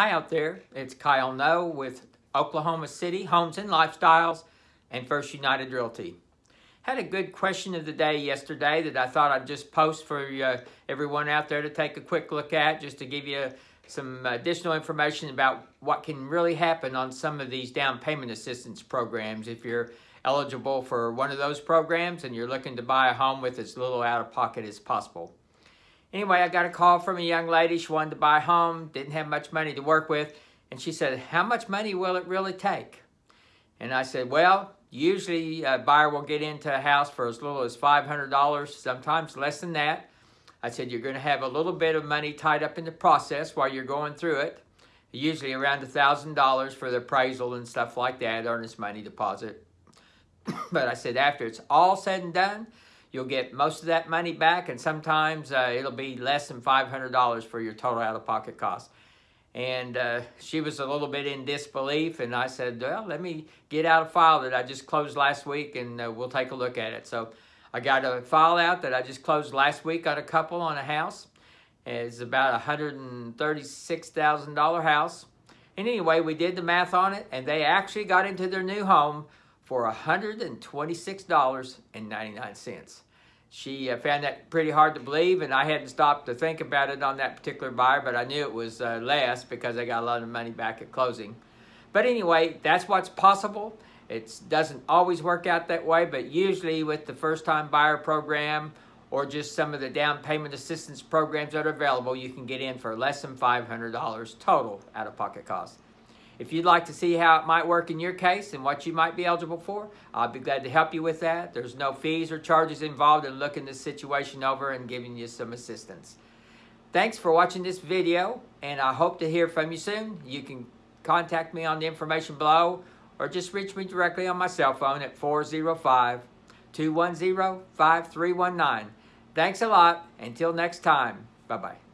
Hi out there, it's Kyle No with Oklahoma City Homes and Lifestyles and First United Realty. Had a good question of the day yesterday that I thought I'd just post for uh, everyone out there to take a quick look at just to give you some additional information about what can really happen on some of these down payment assistance programs if you're eligible for one of those programs and you're looking to buy a home with as little out of pocket as possible. Anyway, I got a call from a young lady. She wanted to buy a home, didn't have much money to work with. And she said, how much money will it really take? And I said, well, usually a buyer will get into a house for as little as $500, sometimes less than that. I said, you're going to have a little bit of money tied up in the process while you're going through it. Usually around $1,000 for the appraisal and stuff like that, earnest money deposit. but I said, after it's all said and done, You'll get most of that money back, and sometimes uh, it'll be less than $500 for your total out-of-pocket cost. And uh, she was a little bit in disbelief, and I said, well, let me get out a file that I just closed last week, and uh, we'll take a look at it. So I got a file out that I just closed last week on a couple on a house. It's about a $136,000 house. And anyway, we did the math on it, and they actually got into their new home for $126.99. She uh, found that pretty hard to believe, and I hadn't stopped to think about it on that particular buyer, but I knew it was uh, less because I got a lot of money back at closing. But anyway, that's what's possible. It doesn't always work out that way, but usually with the first-time buyer program or just some of the down payment assistance programs that are available, you can get in for less than $500 total out-of-pocket cost. If you'd like to see how it might work in your case and what you might be eligible for, I'll be glad to help you with that. There's no fees or charges involved in looking this situation over and giving you some assistance. Thanks for watching this video, and I hope to hear from you soon. You can contact me on the information below or just reach me directly on my cell phone at 405-210-5319. Thanks a lot. Until next time, bye-bye.